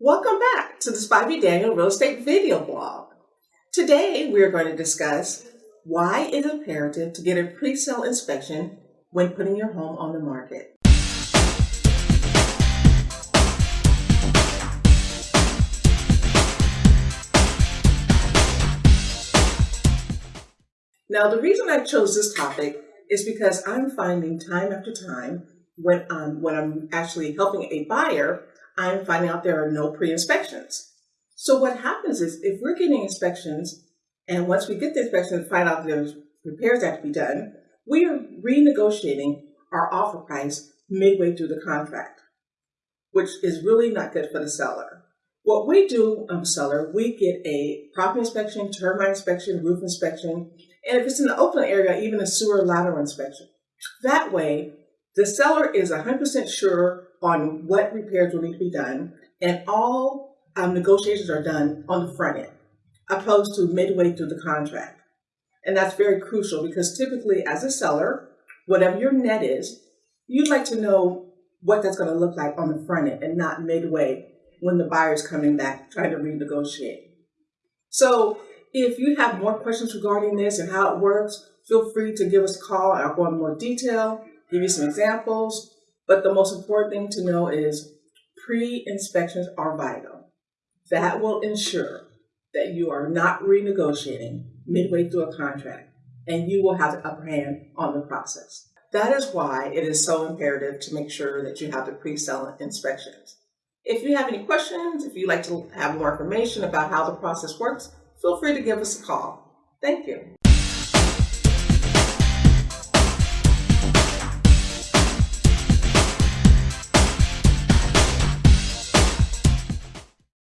Welcome back to the Spivey Daniel Real Estate Video Blog. Today we are going to discuss why it is imperative to get a pre-sale inspection when putting your home on the market. Now the reason I chose this topic is because I'm finding time after time when I'm, when I'm actually helping a buyer I'm finding out there are no pre-inspections. So what happens is if we're getting inspections, and once we get the inspection and find out there's repairs that have to be done, we are renegotiating our offer price midway through the contract, which is really not good for the seller. What we do, um, seller, we get a property inspection, termite inspection, roof inspection, and if it's in the Oakland area, even a sewer lateral inspection. That way, the seller is 100% sure on what repairs will need to be done, and all um, negotiations are done on the front end, opposed to midway through the contract. And that's very crucial because typically, as a seller, whatever your net is, you'd like to know what that's going to look like on the front end and not midway when the buyer's coming back trying to renegotiate. So, if you have more questions regarding this and how it works, feel free to give us a call and I'll go into more detail, give you some examples, but the most important thing to know is pre-inspections are vital. That will ensure that you are not renegotiating midway through a contract and you will have the upper hand on the process. That is why it is so imperative to make sure that you have the pre-sale inspections. If you have any questions, if you'd like to have more information about how the process works, feel free to give us a call. Thank you.